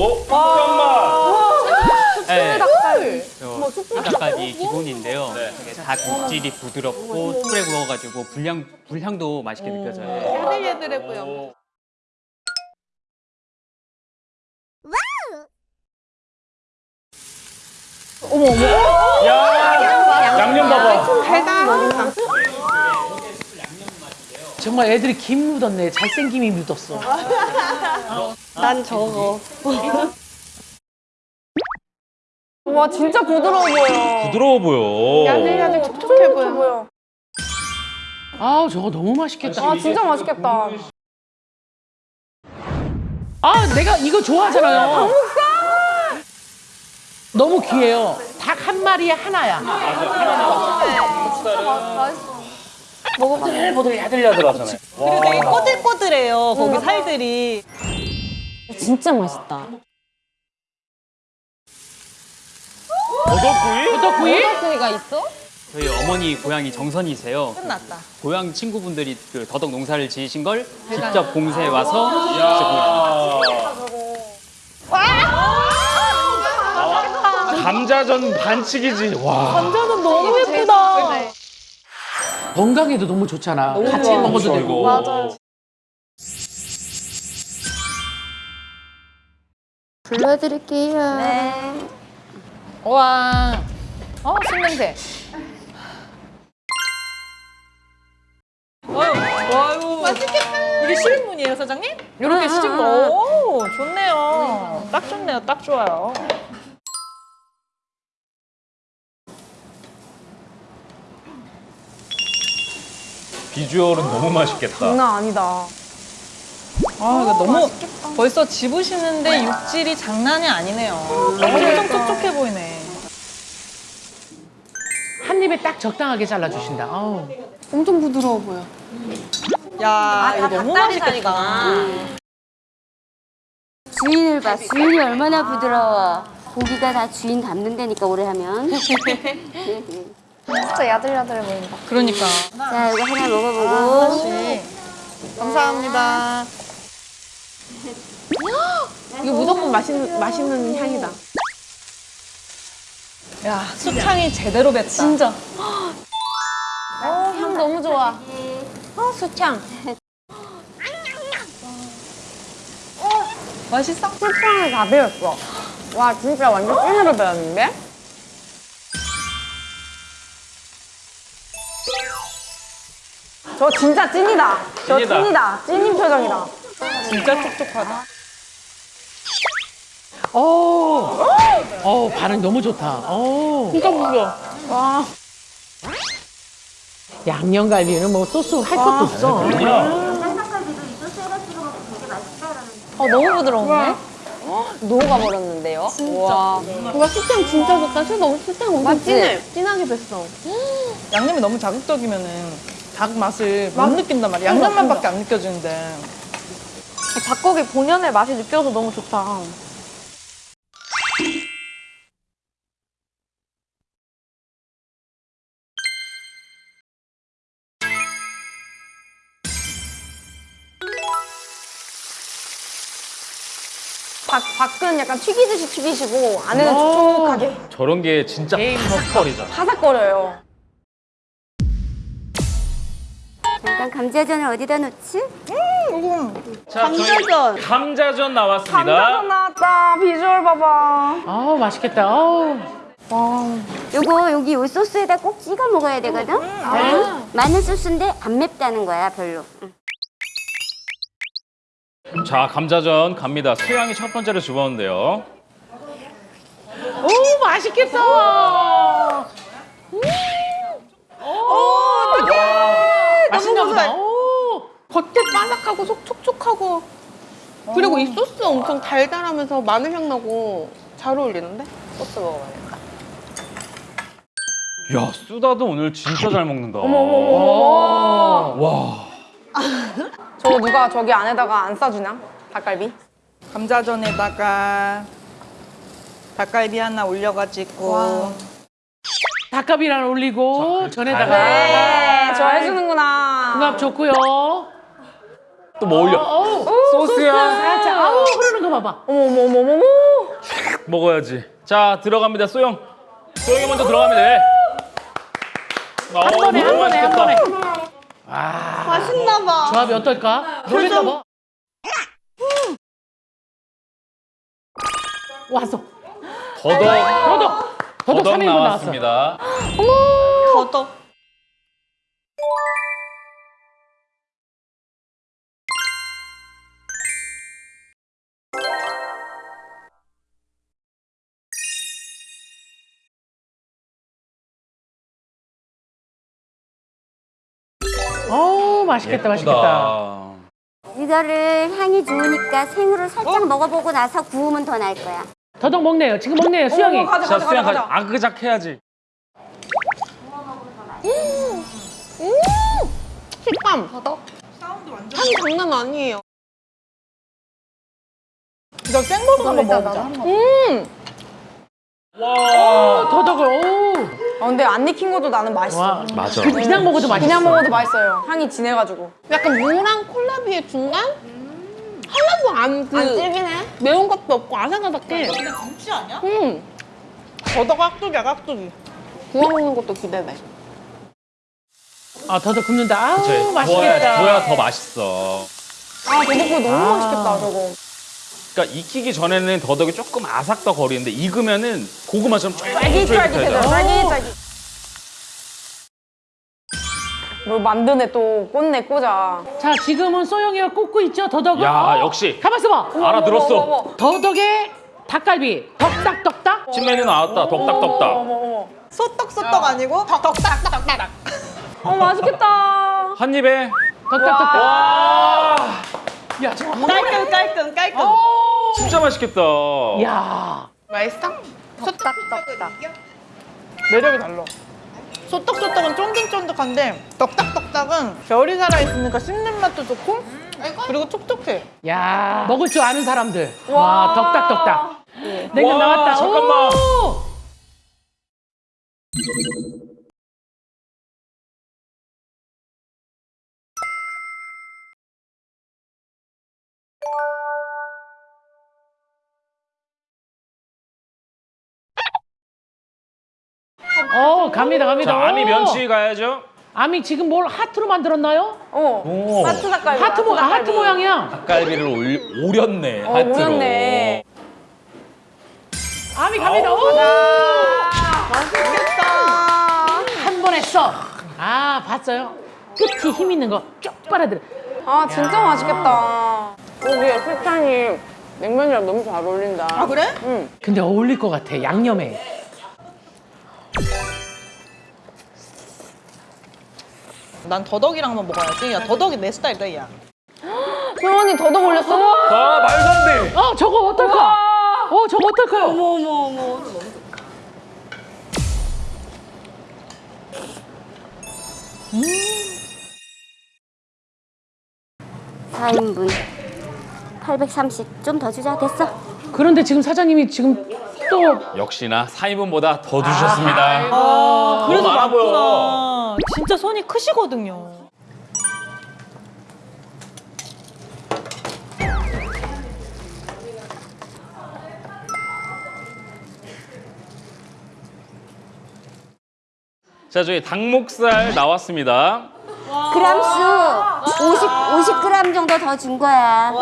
오, 잠깐만. 네, 닭다리. 저 닭갈비 기본인데요. 네. 닭 육질이 부드럽고 술에 구워가지고 불향 불향도 맛있게 느껴져요. 야들야들해고요. 야, 양념 봐봐. 달달하겠다. 정말 애들이 김 묻었네. 잘생김이 묻었어. 난 저거. 와 진짜 부드러워 보여. 부드러워 보여. 야들야들 촉촉해 보여. 아 저거 너무 맛있겠다. 아 진짜 맛있겠다. 아 내가 이거 좋아하잖아요. 너무 귀해요. 닭 한 마리에 하나야. 보들 야들야들하잖아요. 그리고 되게 꼬들꼬들해요. 거기 살들이. 진짜 맛있다. 버섯구이? 버섯구이? 소리가 있어? 저희 어머니 고향이 정선이세요. 끝났다. 고향 친구분들이 그 더덕 농사를 지으신 걸 직접 공세에 와서 직접 감자전 반칙이지. 와. 감자는 너무. 건강에도 너무 좋잖아. 같이 먹어도 되고. 맞아요. 불러드릴게요. 네. 와. 어, 신냄새. 아유, 아유. 맛있겠다. 이게 실문이에요, 사장님? 이렇게 시킨 거. 오, 좋네요. 딱 좋네요, 딱 좋아요. 비주얼은 너무 맛있겠다. 장난 아니다. 아, 이거 너무 벌써 집으시는데 육질이 장난이 아니네요. 엄청 촉촉해 보이네. 한 입에 딱 적당하게 잘라주신다. 아우. 엄청 부드러워 보여. 야, 이거 너무 맛있겠다. 주인을 봐. 주인이 얼마나 부드러워. 고기가 다 주인 닮는다니까 오래 하면. 진짜 야들야들해 보인다. 그러니까. 자, 이거 하나 먹어보고. 하나씩. 감사합니다. 이거 무조건 맛있는 맛있는 향이다. 야, 수창이 제대로 뱄다. 진짜. 어, 향 너무 좋아. 어, 수창. 맛있어? 수창을 다 배웠어. 와, 진짜 완전 찐으로 배웠는데? 저 진짜 찐이다. 저 찐이다. 찐이다. 찐인 표정이다. 진짜 촉촉하다. 어. 어 반응 너무 좋다. 어. 진짜 부드러워. 와. 양념갈비는 뭐 소스 할 것도 없어. 어, 너무 부드러운데? 녹아 버렸는데요? 진짜. 와, 수창 진짜 좋다. 술 너무 수창 엄청 찐해. 진하게 뱄어. 양념이 너무 자극적이면은 닭 맛을 못 느낀단 말이야. 양념만 밖에 안 느껴지는데. 닭고기 본연의 맛이 느껴서 너무 좋다. 닭, 닭은 약간 튀기듯이 튀기시고 안에는 촉촉하게 저런 게 진짜 파스컬이잖아. 바삭거려요. 잠깐 감자전을 어디다 놓지? 자, 감자전. 감자전 나왔습니다. 감자전 나왔다. 비주얼 봐봐. 아우 맛있겠다. 아우. 요거 여기 요 소스에다 꼭 찍어 먹어야 되거든? 응? 마늘 소스인데 안 맵다는 거야, 별로. 응. 자, 감자전 갑니다. 수양이 첫 번째로 집었는데요. 오 맛있겠다. 맛있나 보다. 오. 바삭하고 속 촉촉하고 그리고 이 소스 엄청 달달하면서 마늘 향 나고 잘 어울리는데? 소스 먹어봐야겠다. 야, 수다도 오늘 진짜 잘 먹는다. 어머머머. 와. 저거 누가 저기 안에다가 안 싸주냐? 닭갈비? 감자전에다가 닭갈비 하나 올려가지고 닭갈비를 하나 올리고 전에다가 네, 저 해주는구나. 궁합 좋고요. 또 뭐 올려? 어우, 소스야. 살짝 아우 흐르는 거 먹어봐봐. 어머 어머 어머 어머. 먹어야지. 자 들어갑니다. 소영. 소영이 먼저 들어갑니다. 네. 한 번에, 한 번에, 한 번에. 맛있나 봐. 조합이 어떨까? 놀랬나 봐. 왔어. 더덕 더덕. 더덕 더덕 3인분 나왔어. 나왔습니다. 더덕. 어우, 맛있겠다, 맛있겠다. 예쁘다. 이거를 향이 좋으니까 생으로 살짝 먹어보고 나서 구우면 더 나을 거야. 더덕 먹네요. 지금 먹네요, 수영이. 자 수영 가자. 아그작 해야지. 식감. 더덕. 향이 장난 아니에요. 이거 생버섯 한번 먹어보자. 음. 와. 더덕을, 오. 아, 근데 안 익힌 것도 나는 맛있어. 와. 맞아. 그 그냥 먹어도 맛있어. 그냥 먹어도 맛있어요. 향이 진해가지고. 약간 무랑 콜라비의 중간? 하나도 안, 그, 안 질기네? 매운 것도 없고 아삭아삭해. 그냥 김치 아니야? 음. 더덕 깍두기야 깍두기. 구워 먹는 것도 기대돼. 아, 더덕 굽는다. 아우, 그치. 맛있겠다. 구워야 더 맛있어. 아, 더덕구이 너무 맛있겠다, 저거. 그러니까 익히기 전에는 더덕이 조금 아삭더 거리는데 익으면은 고구마처럼 쫄깃쫄깃해져. 쫄깃쫄깃해져. 쫄깃쫄깃. 뭘 만드네, 또. 꽂네, 꽂아. 자, 지금은 소영이가 꽂고 있죠, 더덕을. 야, 어. 역시. 가만있어 봐. 알아들었어. 어머, 어머. 더덕에 닭갈비. 덕딱덕딱. 찐메뉴 나왔다. 덕딱덕딱. 어머, 어머. 소떡소떡 아니고 덕딱덕딱. 어, 맛있겠다. 한 입에. 덕딱덕딱. 와. 야, 저거 한 깔끔 깔끔 깔끔. 진짜 맛있겠다. 야. 맛있어? 소딱딱딱. 매력이 달라. 소떡소떡은 쫀득쫀득한데 덕딱덕딱은 결이 살아있으니까 씹는 맛도 좋고 그리고 촉촉해. 야. 먹을 줄 아는 사람들. 와, 덕딱덕딱. 냉면 와, 나왔다. 잠깐만. 오! 어, 갑니다, 갑니다. 자, 아미 오. 면치 가야죠. 아미 지금 뭘 하트로 만들었나요? 어. 오. 하트 닭갈비. 하트, 모, 아, 하트 모양이야. 닭갈비를 올, 오렸네. 어, 하트로. 오렸네. 아미 갑니다. 오! 맛있겠다. 한 번 했어. 아, 봤어요? 끝이 힘 있는 거 쭉 빨아들여. 아, 진짜 맛있겠다. 여기에 설탕이 냉면이랑 너무 잘 어울린다. 아 그래? 근데 어울릴 것 같아, 양념에. 난 더덕이랑 한번 먹어야지. 야 더덕이 내 스타일이다 야. 소원이 더덕 올렸어? 아, 말도 안 돼. 어, 저거 어떨까? 어, 저거 어떨까요? 어머, 어머, 어머. 사인분 830. 좀 더 주자. 됐어. 그런데 지금 사장님이 지금 또 역시나 4인분보다 더 주셨습니다. 아 그래서 너무 많아 보여. 진짜 손이 크시거든요. 자, 저희 닭목살 나왔습니다. 그람 수 50, 50g 정도 더 준 거야.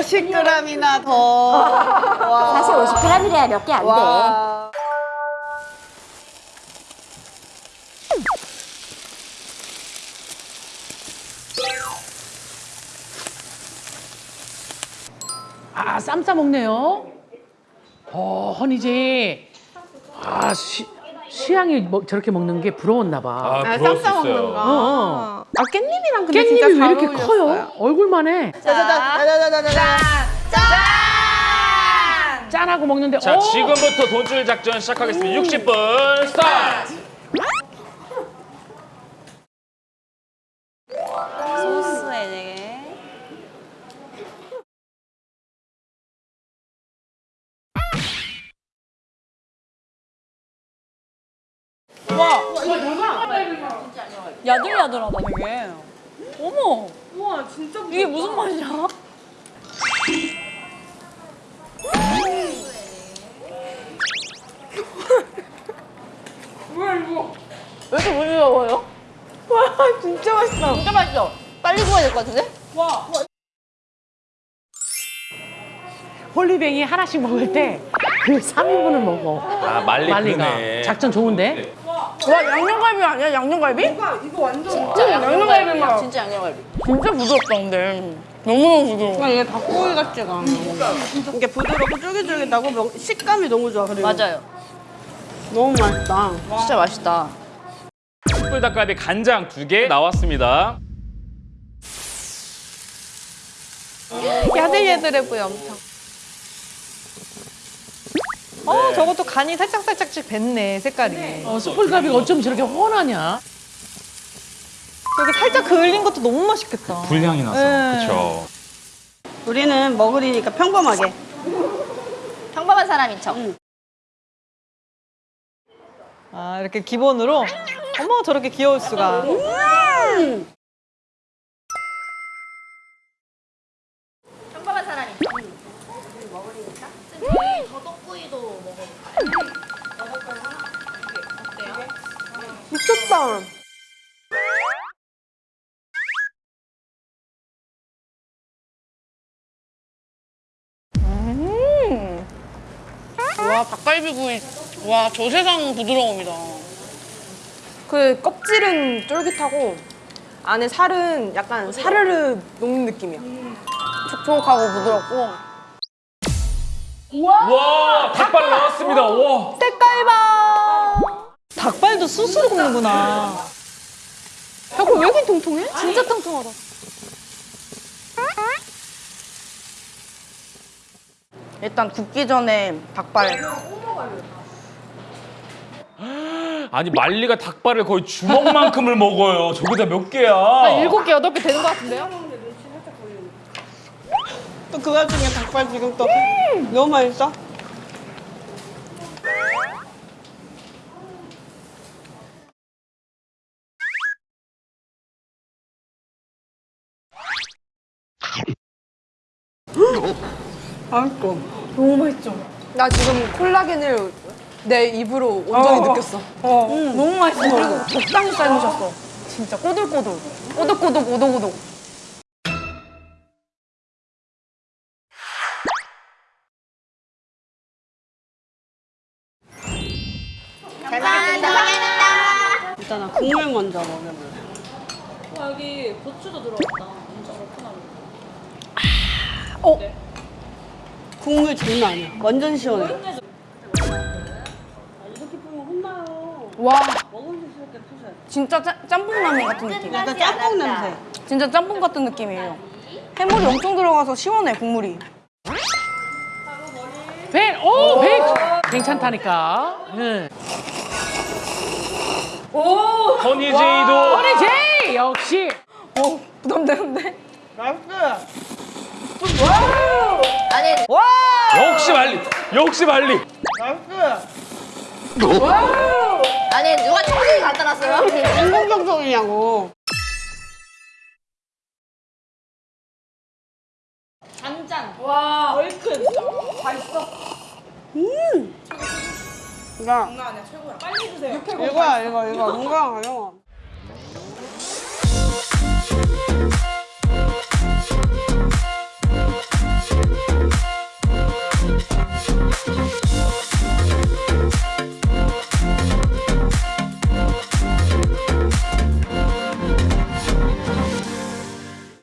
50g이나 더. 사실 50g이래야 몇 개 안 돼. 와. 아, 쌈 싸 먹네요. 어, 허니지. 아, 시, 시향이 뭐 저렇게 먹는 게 부러웠나 봐. 아, 아, 부러울 쌈수싸 먹는. 거. 어. 아, 깻잎이랑 근데 깻잎이 진짜 왜잘 이렇게 어울렸어요. 커요? 얼굴만 해. 짜자자자자자자. 짠하고 먹는데 자, 오! 지금부터 돈줄 작전 시작하겠습니다. 60분 스타트! 야들야들하다 되게. 어머. 우와 진짜 이게 무슨 맛이야? 왜 이렇게 부드러워요? 와 진짜 맛있어. 진짜 맛있어. 빨리 구워야 될 것 같은데? 홀리뱅이 하나씩 먹을 때 그 3인분을 먹어. 아 말리 말리가. 작전 좋은데? 와 양념갈비 아니야 양념갈비? 이거 완전 진짜 양념갈비 맛. 진짜 양념갈비. 진짜 부드럽다 근데. 너무너무 부드러워. 이게 닭고기 같지가 않아. 이게 부드럽고 쫄깃쫄깃하고 명- 식감이 너무 좋아. 그리고 맞아요. 너무 맛있다. 진짜 맛있다. 숯불 닭갈비 간장 두 개 나왔습니다. 야들야들해 보여 엄청. 어 저것도 간이 살짝 살짝씩 뱄네 색깔이. 어, 숯불갈비가 어쩜 저렇게 훤하냐? 여기 살짝 그을린 것도 너무 맛있겠다. 불향이 나서. 네. 그렇죠. 우리는 먹으리니까 평범하게. 평범한 사람인 척. 아 이렇게 기본으로. 어머 저렇게 귀여울 수가. 평 미쳤다. 와 닭갈비구이 와 저 세상 부드러움이다 그 껍질은 쫄깃하고 안에 살은 약간 사르르 녹는 느낌이야. 촉촉하고 부드럽고. 와 닭발 나왔습니다. 와. 색깔 봐. 닭발도 스스로 굽는구나. 야, 그왜 이렇게 통통해? 진짜 통통하다. 일단 굽기 전에 닭발. 아니 말리가 닭발을 거의 주먹만큼을 먹어요. 저기다 몇 개야? 일곱 개, 여덟 개 되는 것 같은데요? 또 그 와중에 닭발 지금 또 너무 맛있어. 맛있어. 나 지금 콜라겐을 내 입으로 온전히 느꼈어. 너무 맛있어. 그리고 적당히 삶으셨어. 진짜 꼬들꼬들. 꼬득꼬득, 오독오독. 일단 국물 먼저 먹여볼래. 어? 국물 장난 아니야. 완전 시원해. 와. 진짜 짜, 짬뽕 라면 같은 느낌. 약간 짬뽕 냄새. 진짜 짬뽕 같은 느낌이에요. 해물이 엄청 들어가서 시원해, 국물이. 배, 오, 배! 괜찮다니까. 응. 허니제이도 허니 제이! 역시. 어, 부담되는데? 맛있어. 아니, 역시 말리. 역시 말리. 맛있어. 아니, 누가 청소기 갖다 놨어요? 인공정성이냐고. 야. 이거야, 이거, 이거. 건강하려.